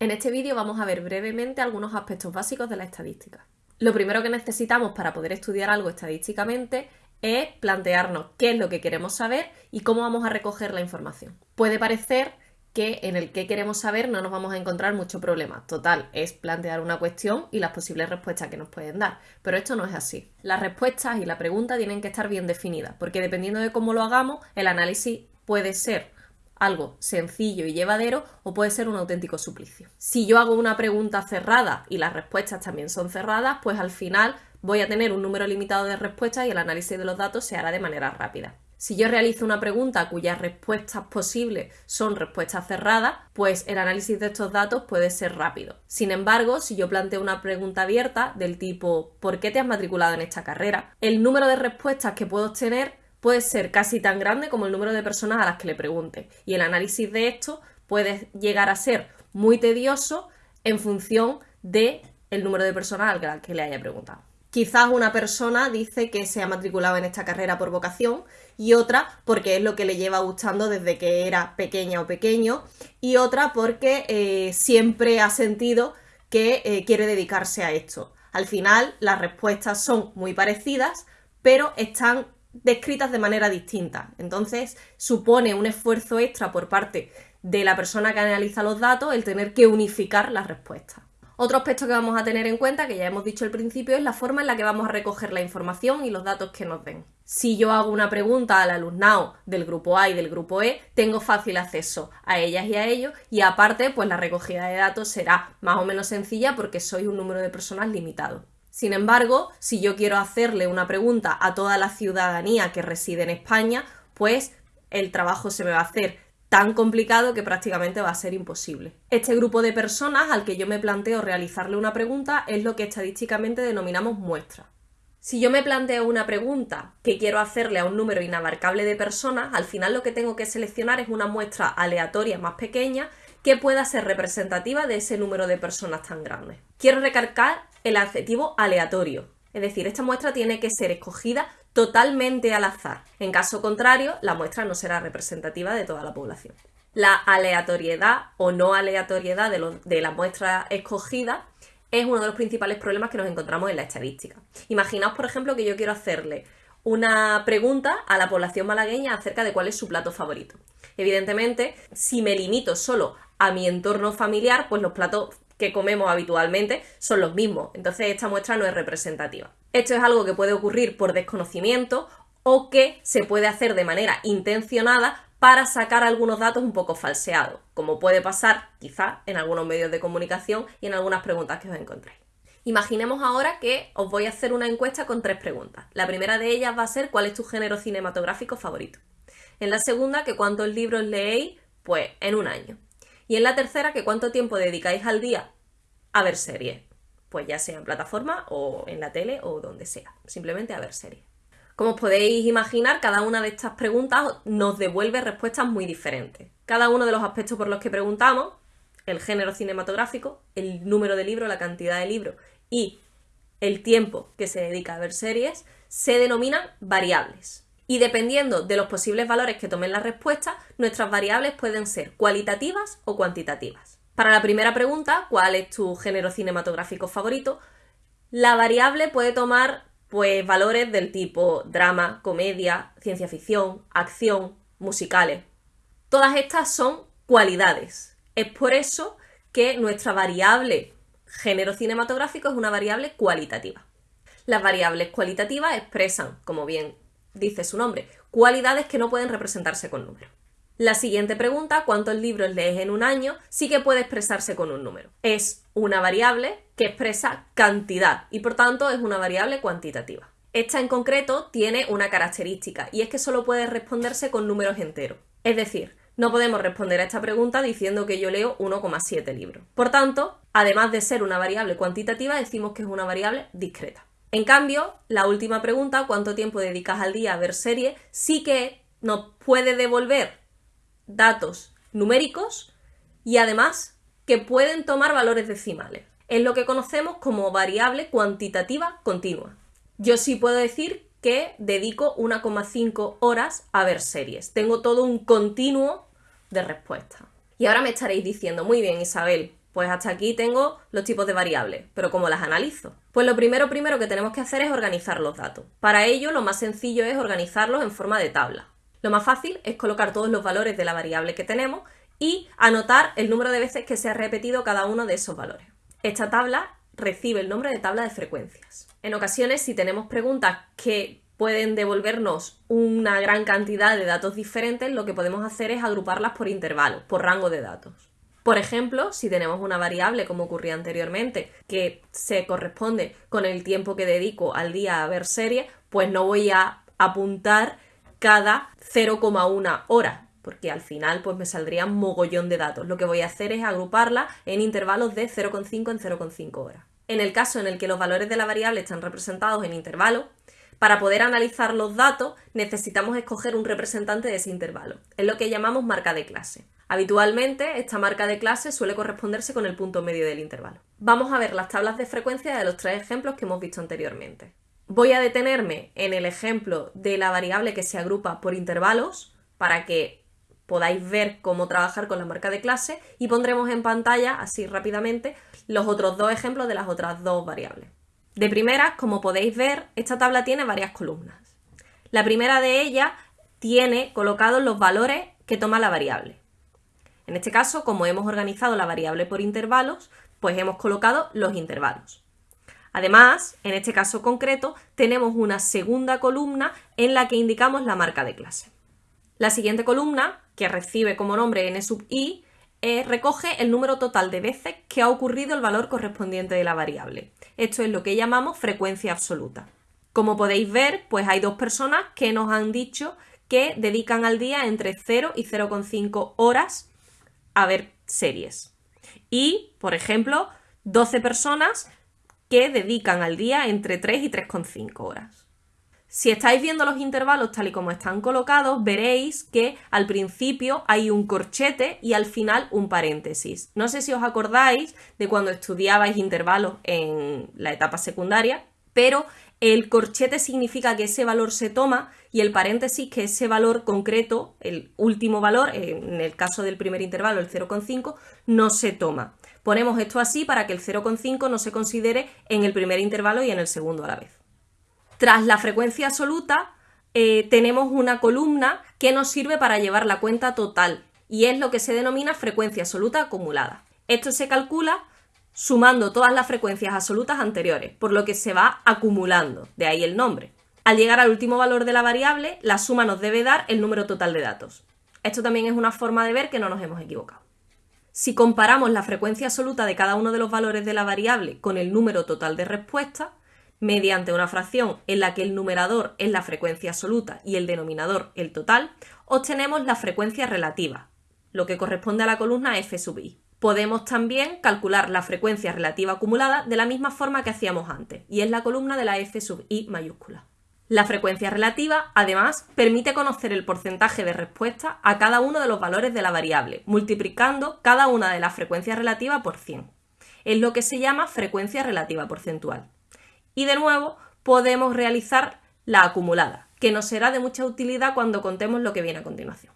En este vídeo vamos a ver brevemente algunos aspectos básicos de la estadística. Lo primero que necesitamos para poder estudiar algo estadísticamente es plantearnos qué es lo que queremos saber y cómo vamos a recoger la información. Puede parecer que en el que queremos saber no nos vamos a encontrar mucho problema. Total, es plantear una cuestión y las posibles respuestas que nos pueden dar. Pero esto no es así. Las respuestas y la pregunta tienen que estar bien definidas, porque dependiendo de cómo lo hagamos, el análisis puede ser algo sencillo y llevadero o puede ser un auténtico suplicio. Si yo hago una pregunta cerrada y las respuestas también son cerradas, pues al final voy a tener un número limitado de respuestas y el análisis de los datos se hará de manera rápida. Si yo realizo una pregunta cuyas respuestas posibles son respuestas cerradas, pues el análisis de estos datos puede ser rápido. Sin embargo, si yo planteo una pregunta abierta del tipo ¿por qué te has matriculado en esta carrera? El número de respuestas que puedo obtener puede ser casi tan grande como el número de personas a las que le pregunte. Y el análisis de esto puede llegar a ser muy tedioso en función del el número de personas a las que le haya preguntado. Quizás una persona dice que se ha matriculado en esta carrera por vocación y otra porque es lo que le lleva gustando desde que era pequeña o pequeño y otra porque eh, siempre ha sentido que eh, quiere dedicarse a esto. Al final las respuestas son muy parecidas pero están descritas de manera distinta. Entonces supone un esfuerzo extra por parte de la persona que analiza los datos el tener que unificar las respuestas. Otro aspecto que vamos a tener en cuenta, que ya hemos dicho al principio, es la forma en la que vamos a recoger la información y los datos que nos den. Si yo hago una pregunta al alumnado del grupo A y del grupo E, tengo fácil acceso a ellas y a ellos y aparte, pues la recogida de datos será más o menos sencilla porque soy un número de personas limitado. Sin embargo, si yo quiero hacerle una pregunta a toda la ciudadanía que reside en España, pues el trabajo se me va a hacer tan complicado que prácticamente va a ser imposible. Este grupo de personas al que yo me planteo realizarle una pregunta es lo que estadísticamente denominamos muestra. Si yo me planteo una pregunta que quiero hacerle a un número inabarcable de personas, al final lo que tengo que seleccionar es una muestra aleatoria más pequeña que pueda ser representativa de ese número de personas tan grandes. Quiero recargar el adjetivo aleatorio, es decir, esta muestra tiene que ser escogida totalmente al azar. En caso contrario, la muestra no será representativa de toda la población. La aleatoriedad o no aleatoriedad de, la muestra escogida es uno de los principales problemas que nos encontramos en la estadística. Imaginaos, por ejemplo, que yo quiero hacerle una pregunta a la población malagueña acerca de cuál es su plato favorito. Evidentemente, si me limito solo a mi entorno familiar, pues los platos que comemos habitualmente son los mismos. Entonces esta muestra no es representativa. Esto es algo que puede ocurrir por desconocimiento o que se puede hacer de manera intencionada para sacar algunos datos un poco falseados, como puede pasar quizá en algunos medios de comunicación y en algunas preguntas que os encontréis. Imaginemos ahora que os voy a hacer una encuesta con tres preguntas. La primera de ellas va a ser ¿cuál es tu género cinematográfico favorito? En la segunda, que cuántos libros leéis, pues en un año. Y en la tercera, que cuánto tiempo dedicáis al día a ver series. Pues ya sea en plataforma o en la tele o donde sea. Simplemente a ver series. Como os podéis imaginar, cada una de estas preguntas nos devuelve respuestas muy diferentes. Cada uno de los aspectos por los que preguntamos, el género cinematográfico, el número de libros, la cantidad de libros y el tiempo que se dedica a ver series, se denominan variables. Y dependiendo de los posibles valores que tomen la respuesta, nuestras variables pueden ser cualitativas o cuantitativas. Para la primera pregunta, ¿cuál es tu género cinematográfico favorito? La variable puede tomar pues valores del tipo drama, comedia, ciencia ficción, acción, musicales. Todas estas son cualidades. Es por eso que nuestra variable género cinematográfico es una variable cualitativa. Las variables cualitativas expresan, como bien dice su nombre, cualidades que no pueden representarse con números. La siguiente pregunta, ¿cuántos libros lees en un año? Sí que puede expresarse con un número. Es una variable que expresa cantidad y por tanto es una variable cuantitativa. Esta en concreto tiene una característica y es que solo puede responderse con números enteros. Es decir, no podemos responder a esta pregunta diciendo que yo leo 1,7 libros. Por tanto, además de ser una variable cuantitativa, decimos que es una variable discreta. En cambio, la última pregunta, ¿cuánto tiempo dedicas al día a ver series? Sí que nos puede devolver datos numéricos y además que pueden tomar valores decimales. Es lo que conocemos como variable cuantitativa continua. Yo sí puedo decir que dedico 1,5 horas a ver series. Tengo todo un continuo de respuesta. Y ahora me estaréis diciendo, muy bien Isabel, Pues hasta aquí tengo los tipos de variables, pero ¿cómo las analizo? Pues lo primero primero que tenemos que hacer es organizar los datos. Para ello lo más sencillo es organizarlos en forma de tabla. Lo más fácil es colocar todos los valores de la variable que tenemos y anotar el número de veces que se ha repetido cada uno de esos valores. Esta tabla recibe el nombre de tabla de frecuencias. En ocasiones, si tenemos preguntas que pueden devolvernos una gran cantidad de datos diferentes, lo que podemos hacer es agruparlas por intervalos, por rango de datos. Por ejemplo, si tenemos una variable, como ocurría anteriormente, que se corresponde con el tiempo que dedico al día a ver series, pues no voy a apuntar cada 0,1 hora, porque al final pues me saldría un mogollón de datos. Lo que voy a hacer es agruparla en intervalos de 0,5 en 0,5 horas. En el caso en el que los valores de la variable están representados en intervalos, para poder analizar los datos necesitamos escoger un representante de ese intervalo. Es lo que llamamos marca de clase. Habitualmente esta marca de clase suele corresponderse con el punto medio del intervalo. Vamos a ver las tablas de frecuencia de los tres ejemplos que hemos visto anteriormente. Voy a detenerme en el ejemplo de la variable que se agrupa por intervalos para que podáis ver cómo trabajar con la marca de clase y pondremos en pantalla, así rápidamente, los otros dos ejemplos de las otras dos variables. De primeras, como podéis ver, esta tabla tiene varias columnas. La primera de ellas tiene colocados los valores que toma la variable. En este caso, como hemos organizado la variable por intervalos, pues hemos colocado los intervalos. Además, en este caso concreto, tenemos una segunda columna en la que indicamos la marca de clase. La siguiente columna, que recibe como nombre n sub i, eh, recoge el número total de veces que ha ocurrido el valor correspondiente de la variable. Esto es lo que llamamos frecuencia absoluta. Como podéis ver, pues hay dos personas que nos han dicho que dedican al día entre 0 y 0,5 horas a ver series. Y, por ejemplo, 12 personas que dedican al día entre 3 y 3,5 horas. Si estáis viendo los intervalos tal y como están colocados, veréis que al principio hay un corchete y al final un paréntesis. No sé si os acordáis de cuando estudiabais intervalos en la etapa secundaria, pero el corchete significa que ese valor se toma y el paréntesis que ese valor concreto, el último valor, en el caso del primer intervalo, el 0,5, no se toma. Ponemos esto así para que el 0,5 no se considere en el primer intervalo y en el segundo a la vez. Tras la frecuencia absoluta eh, tenemos una columna que nos sirve para llevar la cuenta total y es lo que se denomina frecuencia absoluta acumulada. Esto se calcula sumando todas las frecuencias absolutas anteriores, por lo que se va acumulando, de ahí el nombre. Al llegar al último valor de la variable, la suma nos debe dar el número total de datos. Esto también es una forma de ver que no nos hemos equivocado. Si comparamos la frecuencia absoluta de cada uno de los valores de la variable con el número total de respuestas, mediante una fracción en la que el numerador es la frecuencia absoluta y el denominador el total, obtenemos la frecuencia relativa, lo que corresponde a la columna f sub i. Podemos también calcular la frecuencia relativa acumulada de la misma forma que hacíamos antes, y es la columna de la f sub i mayúscula. La frecuencia relativa, además, permite conocer el porcentaje de respuesta a cada uno de los valores de la variable, multiplicando cada una de las frecuencias relativas por 100. Es lo que se llama frecuencia relativa porcentual. Y de nuevo podemos realizar la acumulada, que nos será de mucha utilidad cuando contemos lo que viene a continuación.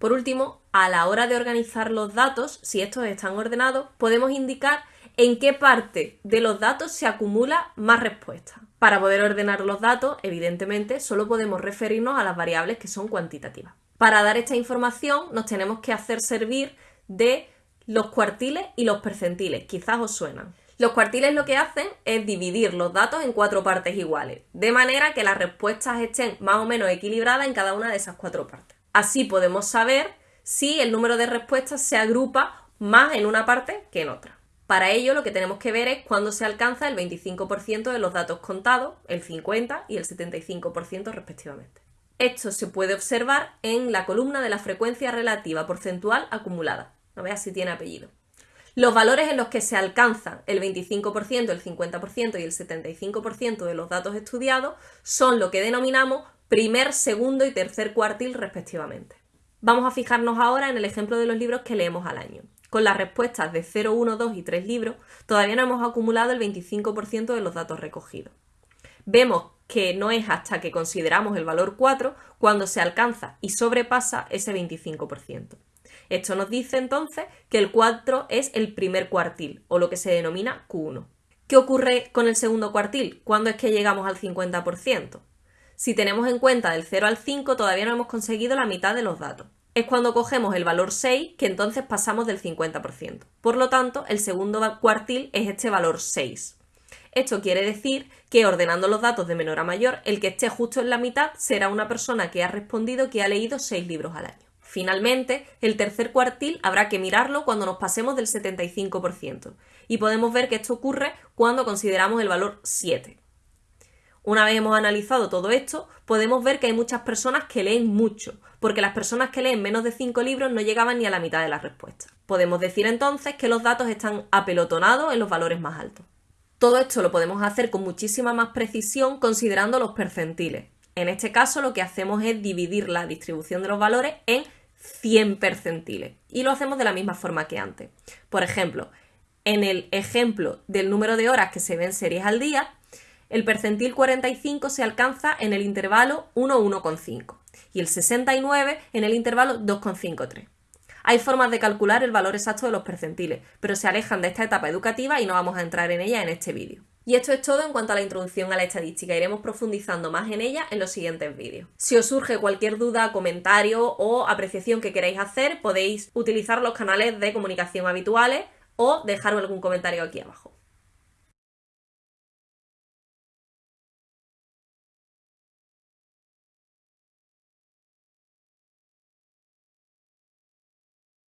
Por último, a la hora de organizar los datos, si estos están ordenados, podemos indicar en qué parte de los datos se acumula más respuesta. Para poder ordenar los datos, evidentemente, solo podemos referirnos a las variables que son cuantitativas. Para dar esta información nos tenemos que hacer servir de los cuartiles y los percentiles, quizás os suenan. Los cuartiles lo que hacen es dividir los datos en cuatro partes iguales, de manera que las respuestas estén más o menos equilibradas en cada una de esas cuatro partes. Así podemos saber si el número de respuestas se agrupa más en una parte que en otra. Para ello lo que tenemos que ver es cuándo se alcanza el 25% de los datos contados, el 50% y el 75% respectivamente. Esto se puede observar en la columna de la frecuencia relativa porcentual acumulada. No veas si tiene apellido. Los valores en los que se alcanzan el 25%, el 50% y el 75% de los datos estudiados son lo que denominamos primer, segundo y tercer cuartil respectivamente. Vamos a fijarnos ahora en el ejemplo de los libros que leemos al año. Con las respuestas de 0, 1, 2 y 3 libros, todavía no hemos acumulado el 25% de los datos recogidos. Vemos que no es hasta que consideramos el valor 4 cuando se alcanza y sobrepasa ese 25%. Esto nos dice entonces que el 4 es el primer cuartil, o lo que se denomina Q1. ¿Qué ocurre con el segundo cuartil? ¿Cuándo es que llegamos al 50%? Si tenemos en cuenta del 0 al 5, todavía no hemos conseguido la mitad de los datos. Es cuando cogemos el valor 6 que entonces pasamos del 50%. Por lo tanto, el segundo cuartil es este valor 6. Esto quiere decir que ordenando los datos de menor a mayor, el que esté justo en la mitad será una persona que ha respondido que ha leído 6 libros al año. Finalmente, el tercer cuartil habrá que mirarlo cuando nos pasemos del 75%, y podemos ver que esto ocurre cuando consideramos el valor 7. Una vez hemos analizado todo esto, podemos ver que hay muchas personas que leen mucho, porque las personas que leen menos de 5 libros no llegaban ni a la mitad de las respuestas. Podemos decir entonces que los datos están apelotonados en los valores más altos. Todo esto lo podemos hacer con muchísima más precisión considerando los percentiles. En este caso lo que hacemos es dividir la distribución de los valores en 100 percentiles. Y lo hacemos de la misma forma que antes. Por ejemplo, en el ejemplo del número de horas que se ven series al día, el percentil 45 se alcanza en el intervalo 1,1,5 y el 69 en el intervalo 2,53. Hay formas de calcular el valor exacto de los percentiles, pero se alejan de esta etapa educativa y no vamos a entrar en ella en este vídeo. Y esto es todo en cuanto a la introducción a la estadística. Iremos profundizando más en ella en los siguientes vídeos. Si os surge cualquier duda, comentario o apreciación que queráis hacer, podéis utilizar los canales de comunicación habituales o dejarme algún comentario aquí abajo.